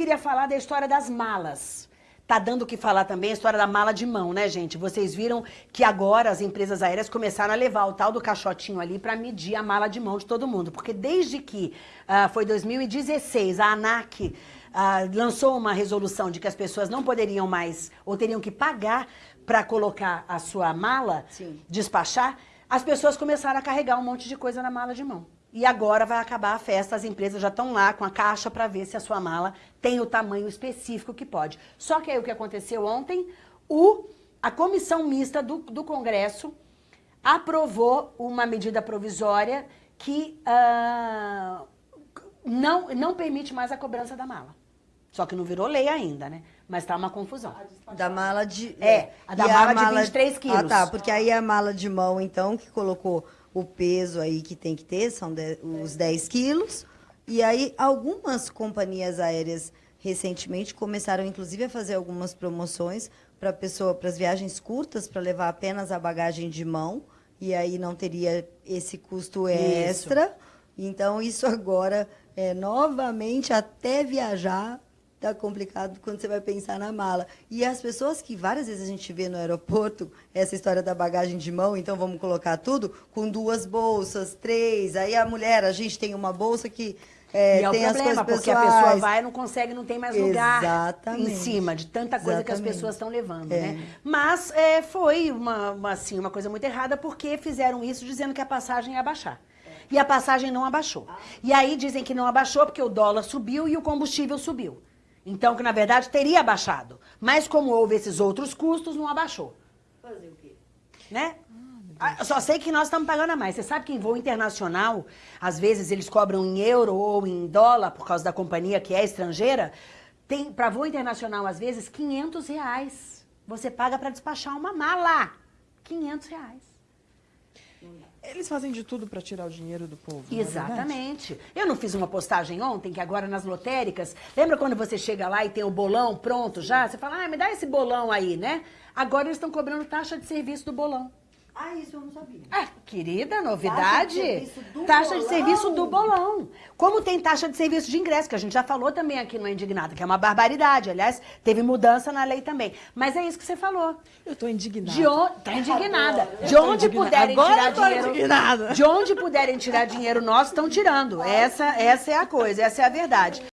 queria falar da história das malas. Tá dando o que falar também a história da mala de mão, né, gente? Vocês viram que agora as empresas aéreas começaram a levar o tal do caixotinho ali para medir a mala de mão de todo mundo. Porque desde que uh, foi 2016, a ANAC uh, lançou uma resolução de que as pessoas não poderiam mais, ou teriam que pagar para colocar a sua mala, Sim. despachar, as pessoas começaram a carregar um monte de coisa na mala de mão. E agora vai acabar a festa, as empresas já estão lá com a caixa para ver se a sua mala tem o tamanho específico que pode. Só que aí o que aconteceu ontem, o, a comissão mista do, do Congresso aprovou uma medida provisória que uh, não, não permite mais a cobrança da mala. Só que não virou lei ainda, né? Mas tá uma confusão. Da mala de... É, a da mala, a mala de 23 quilos. Ah, tá, porque aí a mala de mão, então, que colocou o peso aí que tem que ter, são de, os 10 quilos. E aí, algumas companhias aéreas recentemente começaram, inclusive, a fazer algumas promoções para pessoa, para as viagens curtas, para levar apenas a bagagem de mão. E aí não teria esse custo extra. Isso. Então, isso agora, é, novamente, até viajar, tá complicado quando você vai pensar na mala. E as pessoas que várias vezes a gente vê no aeroporto, essa história da bagagem de mão, então vamos colocar tudo, com duas bolsas, três. Aí a mulher, a gente tem uma bolsa que é, e é tem o problema, porque a pessoa vai e não consegue, não tem mais lugar Exatamente. em cima de tanta coisa Exatamente. que as pessoas estão levando, é. né? Mas é, foi uma, uma, assim, uma coisa muito errada, porque fizeram isso dizendo que a passagem ia abaixar. E a passagem não abaixou. E aí dizem que não abaixou porque o dólar subiu e o combustível subiu. Então, que na verdade teria abaixado. Mas como houve esses outros custos, não abaixou. Fazer o quê? Né? Ah, só sei que nós estamos pagando a mais. Você sabe que em voo internacional, às vezes eles cobram em euro ou em dólar, por causa da companhia que é estrangeira. Tem, para voo internacional, às vezes, 500 reais. Você paga para despachar uma mala. 500 reais. Eles fazem de tudo para tirar o dinheiro do povo. É Exatamente. É eu não fiz uma postagem ontem, que agora nas lotéricas, lembra quando você chega lá e tem o bolão pronto já? Você fala, ah, me dá esse bolão aí, né? Agora eles estão cobrando taxa de serviço do bolão. Ah, isso eu não sabia. Ah, querida, novidade. Taxa de serviço do taxa bolão. de serviço do bolão. Como tem taxa de serviço de ingresso, que a gente já falou também aqui no Indignado, que é uma barbaridade. Aliás, teve mudança na lei também. Mas é isso que você falou. Eu tô indignada. De onde, tá indignada. De onde indignada. puderem Agora tirar dinheiro. Indignada. De onde puderem tirar dinheiro nosso, estão tirando. Essa, essa é a coisa, essa é a verdade.